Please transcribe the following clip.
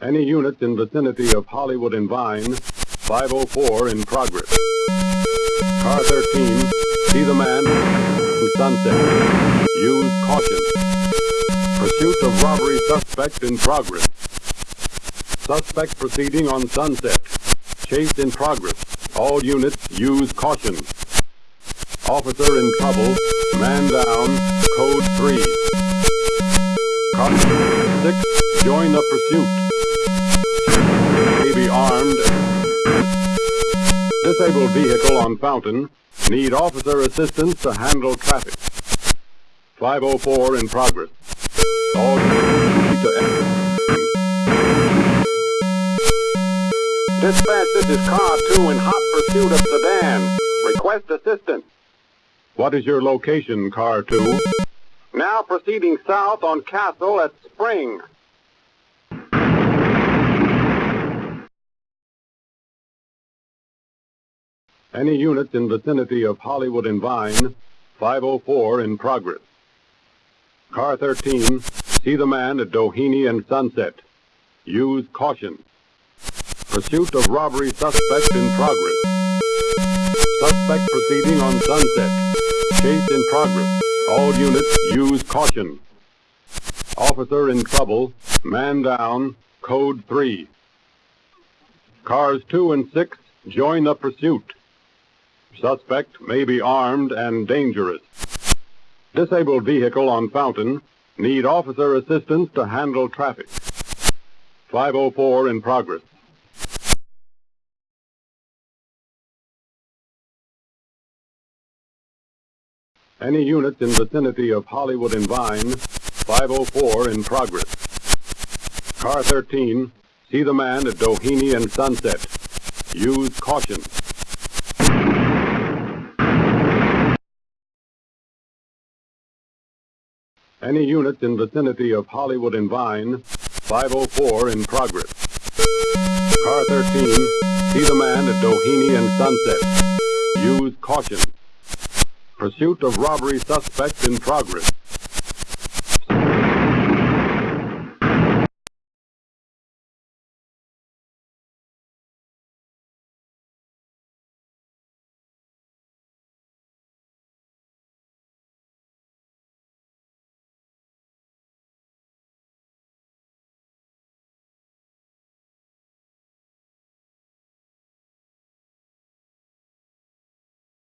Any units in vicinity of Hollywood and Vine, 504 in progress. Car 13, see the man in Sunset. Use caution. Pursuit of robbery suspect in progress. Suspect proceeding on Sunset. Chase in progress. All units use caution. Officer in trouble. Man down. Code 3. Car 6, join the pursuit. May armed. Disabled vehicle on Fountain. Need officer assistance to handle traffic. 504 in progress. All to Dispatch, this is Car 2 in hot pursuit of sedan. Request assistance. What is your location, Car 2? Now proceeding south on Castle at Spring. Any units in vicinity of Hollywood and Vine, 504 in progress. Car 13, see the man at Doheny and Sunset. Use caution. Pursuit of robbery suspect in progress. Suspect proceeding on Sunset. Chase in progress. All units use caution. Officer in trouble. Man down. Code 3. Cars 2 and 6 join the pursuit. Suspect may be armed and dangerous. Disabled vehicle on Fountain. Need officer assistance to handle traffic. 504 in progress. Any units in vicinity of Hollywood and Vine, 504 in progress. Car 13, see the man at Doheny and Sunset. Use caution. Any units in vicinity of Hollywood and Vine, 504 in progress. Car 13, see the man at Doheny and Sunset. Use caution. Pursuit of robbery suspect in progress.